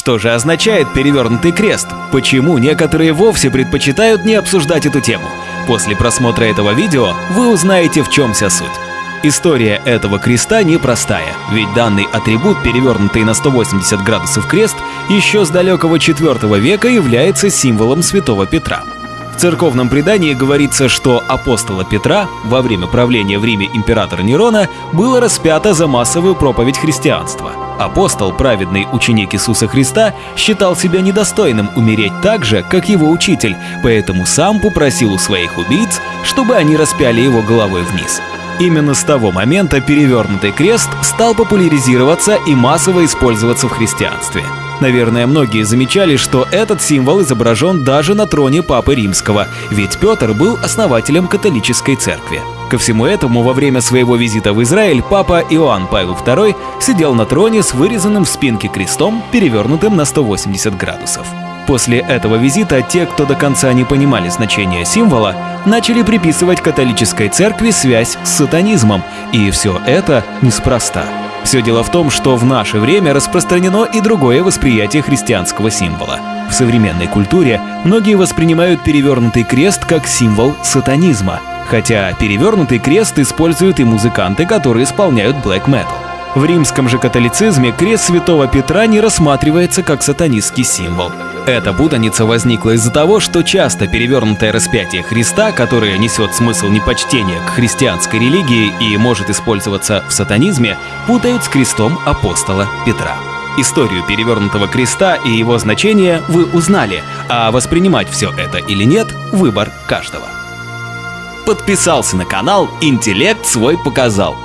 Что же означает перевернутый крест? Почему некоторые вовсе предпочитают не обсуждать эту тему? После просмотра этого видео вы узнаете, в чем вся суть. История этого креста непростая, ведь данный атрибут, перевернутый на 180 градусов крест, еще с далекого IV века является символом святого Петра. В церковном предании говорится, что апостола Петра во время правления в Риме императора Нерона было распято за массовую проповедь христианства. Апостол, праведный ученик Иисуса Христа, считал себя недостойным умереть так же, как его учитель, поэтому сам попросил у своих убийц, чтобы они распяли его головой вниз. Именно с того момента перевернутый крест стал популяризироваться и массово использоваться в христианстве. Наверное, многие замечали, что этот символ изображен даже на троне Папы Римского, ведь Петр был основателем католической церкви. Ко всему этому, во время своего визита в Израиль, папа Иоанн Павел II сидел на троне с вырезанным в спинке крестом, перевернутым на 180 градусов. После этого визита те, кто до конца не понимали значения символа, начали приписывать католической церкви связь с сатанизмом, и все это неспроста. Все дело в том, что в наше время распространено и другое восприятие христианского символа. В современной культуре многие воспринимают перевернутый крест как символ сатанизма, хотя перевернутый крест используют и музыканты, которые исполняют black metal. В римском же католицизме крест святого Петра не рассматривается как сатанистский символ. Эта путаница возникла из-за того, что часто перевернутое распятие Христа, которое несет смысл непочтения к христианской религии и может использоваться в сатанизме, путают с крестом апостола Петра. Историю перевернутого креста и его значение вы узнали, а воспринимать все это или нет – выбор каждого. Подписался на канал «Интеллект свой показал»